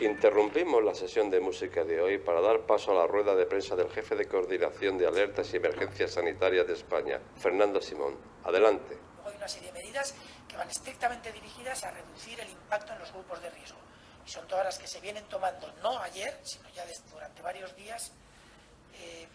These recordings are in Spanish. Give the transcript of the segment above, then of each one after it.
Interrumpimos la sesión de música de hoy para dar paso a la rueda de prensa del jefe de coordinación de alertas y emergencias sanitarias de España, Fernando Simón. Adelante. Hay una serie de medidas que van estrictamente dirigidas a reducir el impacto en los grupos de riesgo. Y son todas las que se vienen tomando, no ayer, sino ya durante varios días, eh,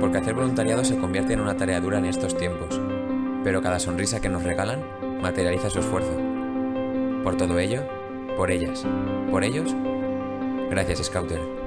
Porque hacer voluntariado se convierte en una tarea dura en estos tiempos, pero cada sonrisa que nos regalan materializa su esfuerzo. Por todo ello, por ellas, por ellos, gracias Scouter.